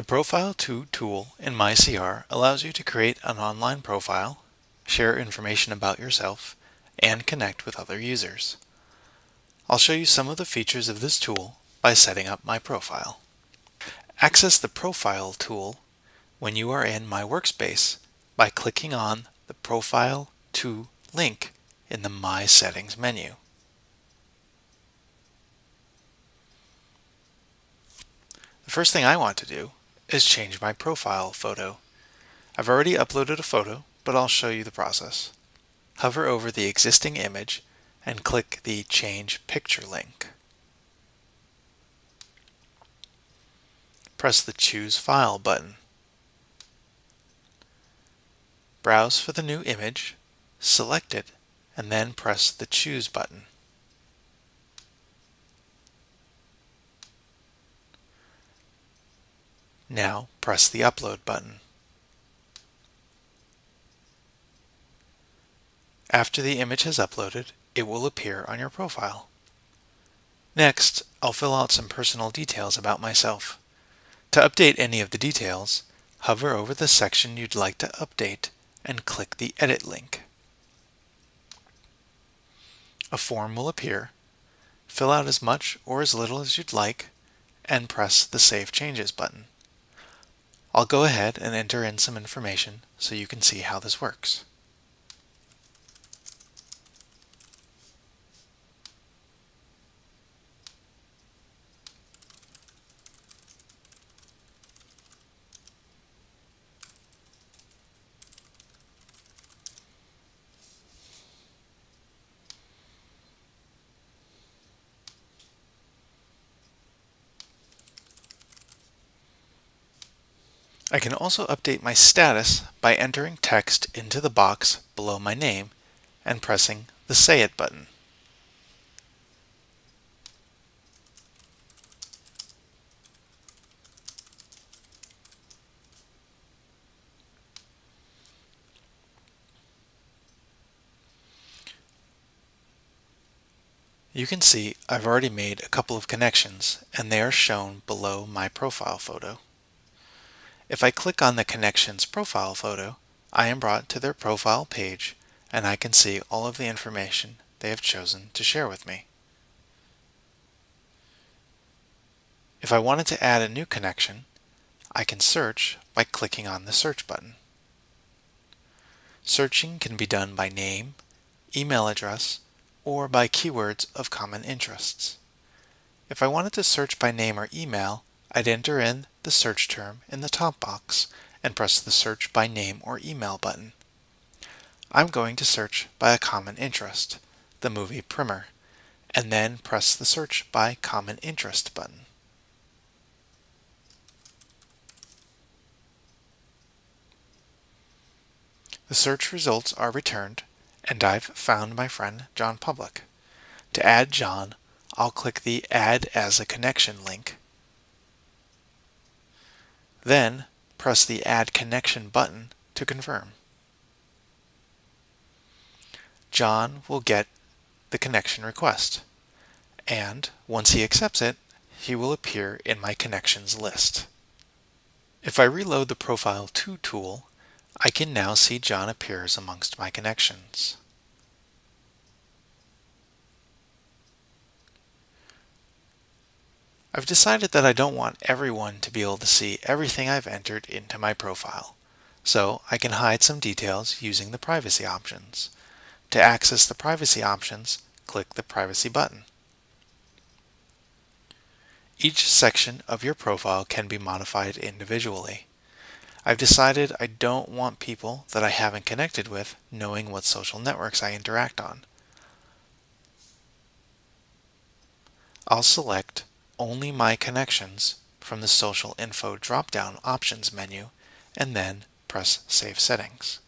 The Profile 2 tool in MyCR allows you to create an online profile, share information about yourself, and connect with other users. I'll show you some of the features of this tool by setting up my profile. Access the Profile tool when you are in My Workspace by clicking on the Profile 2 link in the My Settings menu. The first thing I want to do is change my profile photo. I've already uploaded a photo, but I'll show you the process. Hover over the existing image and click the Change Picture link. Press the Choose File button. Browse for the new image, select it, and then press the Choose button. Now press the Upload button. After the image has uploaded, it will appear on your profile. Next, I'll fill out some personal details about myself. To update any of the details, hover over the section you'd like to update and click the Edit link. A form will appear. Fill out as much or as little as you'd like and press the Save Changes button. I'll go ahead and enter in some information so you can see how this works. I can also update my status by entering text into the box below my name and pressing the Say It button. You can see I've already made a couple of connections and they are shown below my profile photo. If I click on the Connections profile photo, I am brought to their profile page and I can see all of the information they have chosen to share with me. If I wanted to add a new connection, I can search by clicking on the Search button. Searching can be done by name, email address, or by keywords of common interests. If I wanted to search by name or email, I'd enter in the search term in the top box and press the Search by Name or Email button. I'm going to search by a common interest, the movie Primer, and then press the Search by Common Interest button. The search results are returned, and I've found my friend John Public. To add John, I'll click the Add as a Connection link then press the Add Connection button to confirm. John will get the connection request, and once he accepts it, he will appear in my connections list. If I reload the Profile 2 tool, I can now see John appears amongst my connections. I've decided that I don't want everyone to be able to see everything I've entered into my profile, so I can hide some details using the privacy options. To access the privacy options, click the privacy button. Each section of your profile can be modified individually. I've decided I don't want people that I haven't connected with knowing what social networks I interact on. I'll select only my connections from the Social Info drop-down options menu and then press Save Settings.